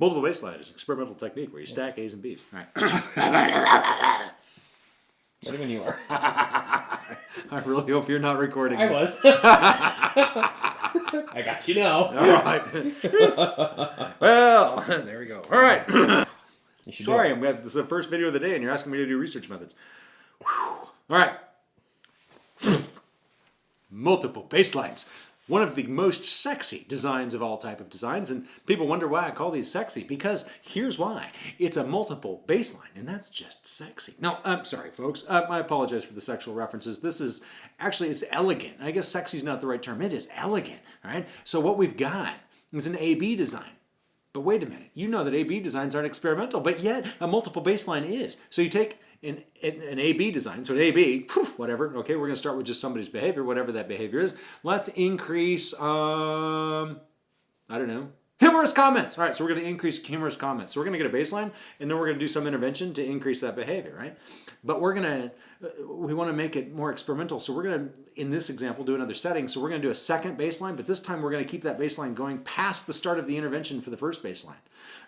Multiple baseline is an experimental technique where you stack A's and B's. All right. You are? I really hope you're not recording. I was. I got you now. All right. well, there we go. All right. You should Sorry, I'm gonna, this is the first video of the day, and you're asking me to do research methods. Whew. All right. Multiple baselines. One of the most sexy designs of all type of designs, and people wonder why I call these sexy, because here's why. It's a multiple baseline, and that's just sexy. No, I'm sorry, folks. Uh, I apologize for the sexual references. This is, actually, it's elegant. I guess sexy is not the right term. It is elegant, all right? So what we've got is an A-B design. But wait a minute, you know that A-B designs aren't experimental, but yet a multiple baseline is. So you take an, an, A-B design, so an A-B, poof, whatever, okay, we're gonna start with just somebody's behavior, whatever that behavior is. Let's increase, um, I don't know, humorous comments. All right, so we're gonna increase humorous comments. So we're gonna get a baseline, and then we're gonna do some intervention to increase that behavior, right? But we're gonna, uh, we wanna make it more experimental. So we're gonna, in this example, do another setting. So we're gonna do a second baseline, but this time we're gonna keep that baseline going past the start of the intervention for the first baseline,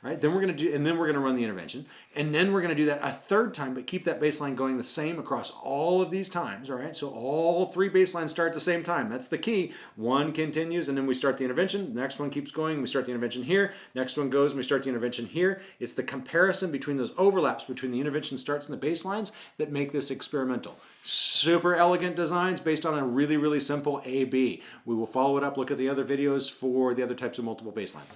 right? Then we're gonna do, and then we're gonna run the intervention. And then we're gonna do that a third time, but keep that baseline going the same across all of these times, all right? So all three baselines start at the same time. That's the key. One continues, and then we start the intervention. The next one keeps going. We start the intervention here. Next one goes, and we start the intervention here. It's the comparison between those overlaps between the intervention starts and the baselines that make this experimental. Super elegant designs based on a really, really simple A-B. We will follow it up, look at the other videos for the other types of multiple baselines.